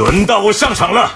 轮到我上场了。